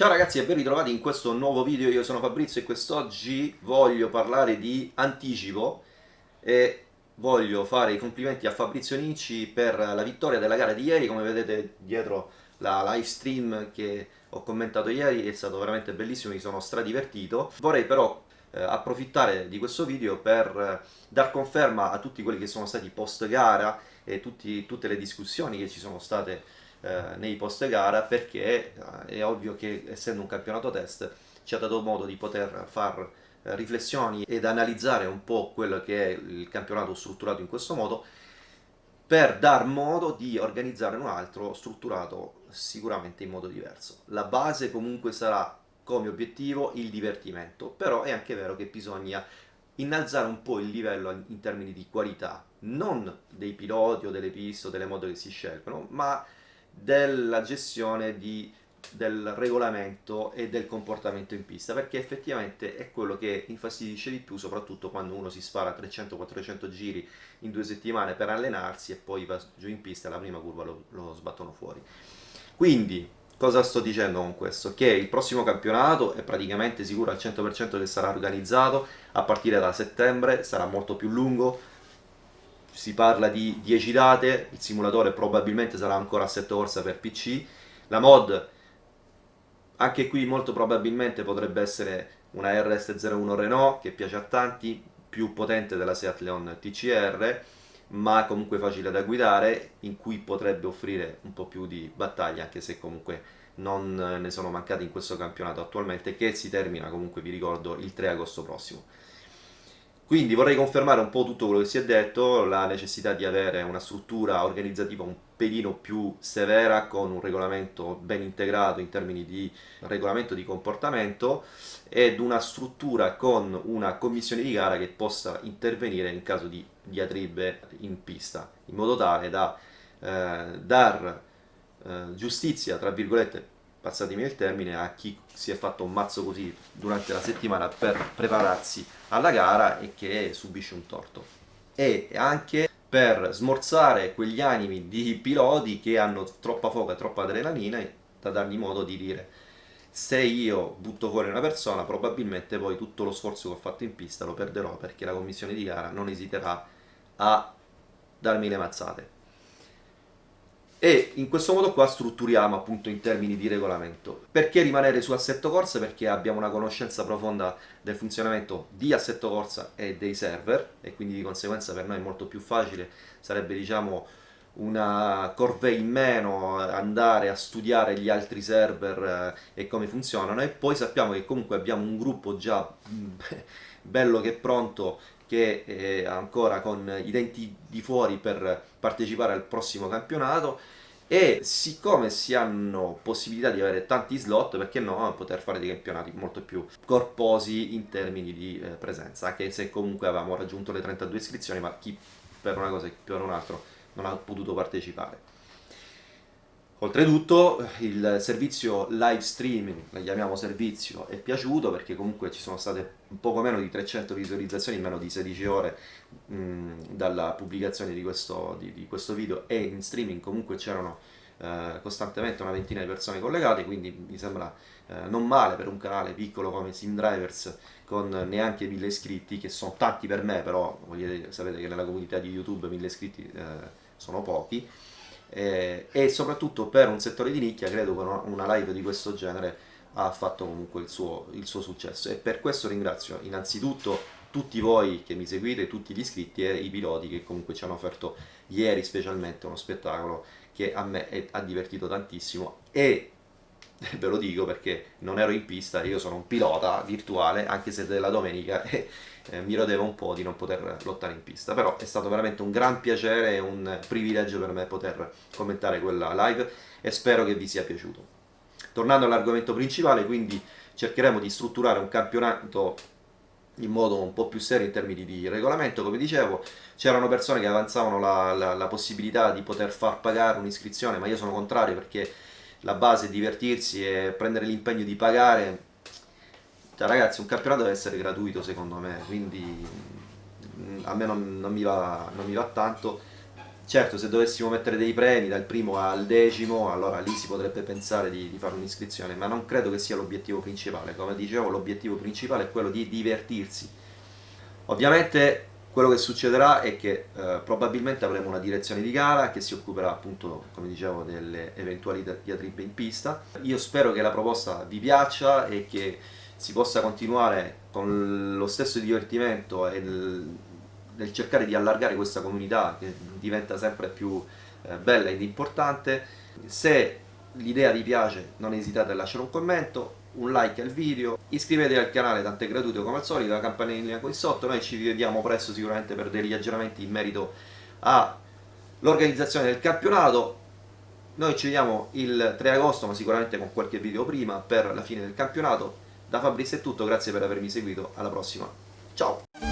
Ciao ragazzi e ben ritrovati in questo nuovo video, io sono Fabrizio e quest'oggi voglio parlare di anticipo e voglio fare i complimenti a Fabrizio Nicci per la vittoria della gara di ieri, come vedete dietro la live stream che ho commentato ieri è stato veramente bellissimo, mi sono stradivertito. Vorrei però eh, approfittare di questo video per eh, dar conferma a tutti quelli che sono stati post gara e tutti, tutte le discussioni che ci sono state eh, nei post gara perché eh, è ovvio che essendo un campionato test ci ha dato modo di poter fare eh, riflessioni ed analizzare un po' quello che è il campionato strutturato in questo modo per dar modo di organizzare un altro strutturato sicuramente in modo diverso. La base comunque sarà come obiettivo il divertimento, però è anche vero che bisogna innalzare un po' il livello in termini di qualità, non dei piloti o delle piste o delle moto che si scelgono, ma della gestione di, del regolamento e del comportamento in pista perché effettivamente è quello che infastidisce di più soprattutto quando uno si spara 300-400 giri in due settimane per allenarsi e poi va giù in pista la prima curva lo, lo sbattono fuori quindi cosa sto dicendo con questo? che il prossimo campionato è praticamente sicuro al 100% che sarà organizzato a partire da settembre sarà molto più lungo si parla di 10 date, il simulatore probabilmente sarà ancora a 7 corsa per PC, la mod anche qui molto probabilmente potrebbe essere una RS01 Renault che piace a tanti, più potente della Seat Leon TCR, ma comunque facile da guidare, in cui potrebbe offrire un po' più di battaglia, anche se comunque non ne sono mancati in questo campionato attualmente, che si termina comunque, vi ricordo, il 3 agosto prossimo. Quindi vorrei confermare un po' tutto quello che si è detto, la necessità di avere una struttura organizzativa un pelino più severa con un regolamento ben integrato in termini di regolamento di comportamento ed una struttura con una commissione di gara che possa intervenire in caso di diatribe in pista, in modo tale da eh, dar eh, giustizia, tra virgolette, passatemi il termine, a chi si è fatto un mazzo così durante la settimana per prepararsi alla gara e che subisce un torto. E anche per smorzare quegli animi di piloti che hanno troppa foca e troppa adrenalina da dargli modo di dire se io butto fuori una persona probabilmente poi tutto lo sforzo che ho fatto in pista lo perderò perché la commissione di gara non esiterà a darmi le mazzate e in questo modo qua strutturiamo appunto in termini di regolamento. Perché rimanere su assetto corsa? Perché abbiamo una conoscenza profonda del funzionamento di assetto corsa e dei server e quindi di conseguenza per noi è molto più facile, sarebbe diciamo una corvée in meno andare a studiare gli altri server eh, e come funzionano e poi sappiamo che comunque abbiamo un gruppo già bello che pronto che è ancora con i denti di fuori per partecipare al prossimo campionato. E siccome si hanno possibilità di avere tanti slot perché no poter fare dei campionati molto più corposi in termini di eh, presenza. Anche se comunque avevamo raggiunto le 32 iscrizioni ma chi per una cosa e chi per un altro non ha potuto partecipare Oltretutto il servizio live streaming, chiamiamo servizio, è piaciuto perché comunque ci sono state poco meno di 300 visualizzazioni in meno di 16 ore mh, dalla pubblicazione di questo, di, di questo, video e in streaming comunque c'erano eh, costantemente una ventina di persone collegate, quindi mi sembra eh, non male per un canale piccolo come Sim Drivers con neanche 1000 iscritti, che sono tanti per me, però vogliate, sapete che nella comunità di YouTube 1000 iscritti eh, sono pochi eh, e soprattutto per un settore di nicchia credo che una live di questo genere ha fatto comunque il suo, il suo successo. E per questo ringrazio innanzitutto tutti voi che mi seguite, tutti gli iscritti e i piloti che comunque ci hanno offerto ieri specialmente uno spettacolo che a me è, ha divertito tantissimo. E ve lo dico perché non ero in pista, io sono un pilota virtuale anche se della domenica e eh, mi rodevo un po' di non poter lottare in pista, però è stato veramente un gran piacere e un privilegio per me poter commentare quella live e spero che vi sia piaciuto. Tornando all'argomento principale, quindi cercheremo di strutturare un campionato in modo un po' più serio in termini di regolamento, come dicevo, c'erano persone che avanzavano la, la, la possibilità di poter far pagare un'iscrizione, ma io sono contrario perché la base è divertirsi e prendere l'impegno di pagare cioè, ragazzi, un campionato deve essere gratuito secondo me, quindi mm, a me non, non, mi, va, non mi va tanto. Certo, se dovessimo mettere dei premi dal primo al decimo, allora lì si potrebbe pensare di, di fare un'iscrizione, ma non credo che sia l'obiettivo principale. Come dicevo, l'obiettivo principale è quello di divertirsi. Ovviamente quello che succederà è che eh, probabilmente avremo una direzione di gara che si occuperà appunto, come dicevo, delle eventuali diatribe in pista. Io spero che la proposta vi piaccia e che si possa continuare con lo stesso divertimento e nel cercare di allargare questa comunità che diventa sempre più eh, bella ed importante. Se l'idea vi piace? Non esitate a lasciare un commento, un like al video, iscrivetevi al canale, tanto è gratuito come al solito, la campanellina qui sotto, noi ci vediamo presto sicuramente per degli aggiornamenti in merito all'organizzazione del campionato, noi ci vediamo il 3 agosto ma sicuramente con qualche video prima per la fine del campionato, da Fabrizio è tutto, grazie per avermi seguito, alla prossima, ciao!